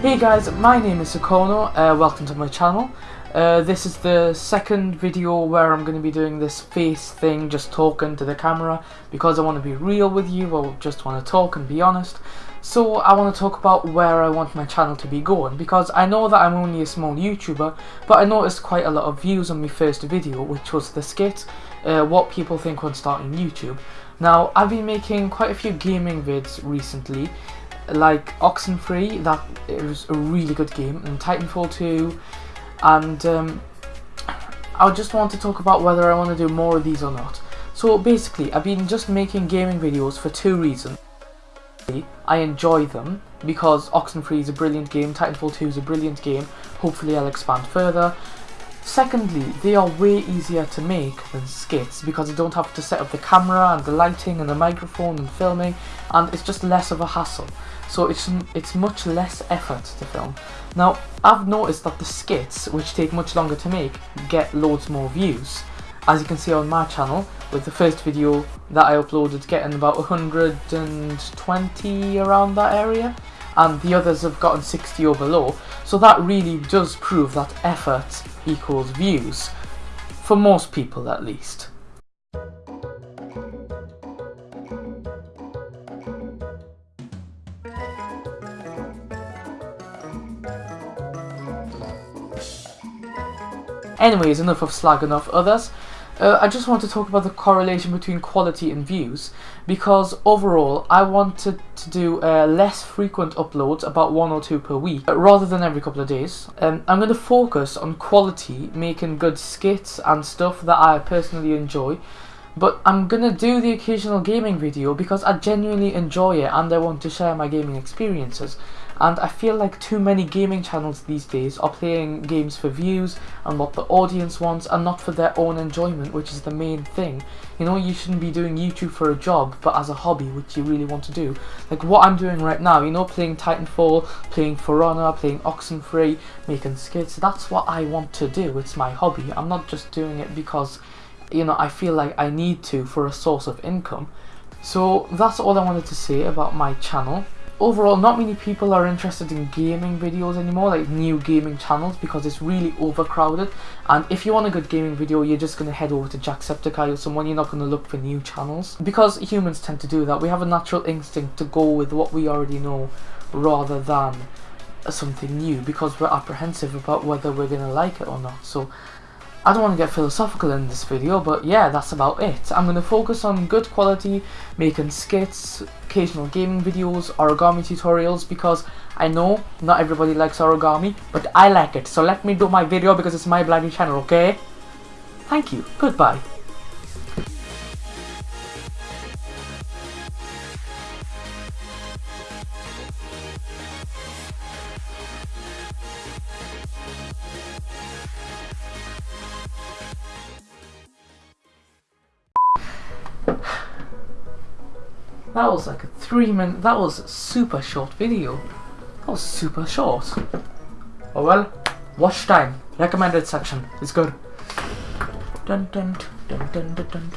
Hey guys, my name is Sakono, uh, welcome to my channel. Uh, this is the second video where I'm going to be doing this face thing, just talking to the camera, because I want to be real with you, I just want to talk and be honest. So I want to talk about where I want my channel to be going, because I know that I'm only a small YouTuber, but I noticed quite a lot of views on my first video, which was the skit, uh, what people think when starting YouTube. Now, I've been making quite a few gaming vids recently, like Oxenfree, that was a really good game, and Titanfall 2, and um, I just want to talk about whether I want to do more of these or not. So basically, I've been just making gaming videos for two reasons. I enjoy them, because Oxenfree is a brilliant game, Titanfall 2 is a brilliant game, hopefully I'll expand further. Secondly, they are way easier to make than skits because you don't have to set up the camera and the lighting and the microphone and filming and it's just less of a hassle. So it's, it's much less effort to film. Now, I've noticed that the skits, which take much longer to make, get loads more views. As you can see on my channel, with the first video that I uploaded getting about 120 around that area and the others have gotten 60 or below. So that really does prove that effort equals views, for most people at least. Anyways, enough of slagging off others. Uh, I just want to talk about the correlation between quality and views because overall I wanted to do uh, less frequent uploads, about one or two per week, rather than every couple of days. Um, I'm going to focus on quality, making good skits and stuff that I personally enjoy, but I'm going to do the occasional gaming video because I genuinely enjoy it and I want to share my gaming experiences and I feel like too many gaming channels these days are playing games for views and what the audience wants and not for their own enjoyment which is the main thing. You know you shouldn't be doing YouTube for a job but as a hobby which you really want to do. Like what I'm doing right now, you know playing Titanfall, playing For Honor, playing Oxenfree, making skits, that's what I want to do, it's my hobby. I'm not just doing it because you know I feel like I need to for a source of income. So that's all I wanted to say about my channel overall not many people are interested in gaming videos anymore like new gaming channels because it's really overcrowded. And if you want a good gaming video you're just going to head over to Jacksepticeye or someone. You're not going to look for new channels. Because humans tend to do that we have a natural instinct to go with what we already know rather than something new because we're apprehensive about whether we're going to like it or not. So I don't want to get philosophical in this video, but yeah, that's about it. I'm going to focus on good quality, making skits, occasional gaming videos, origami tutorials, because I know not everybody likes origami, but I like it. So let me do my video because it's my bloody channel, okay? Thank you. Goodbye. That was like a three minute, that was super short video. That was super short. Oh well, watch time, recommended section it's good. Dun, dun, dun,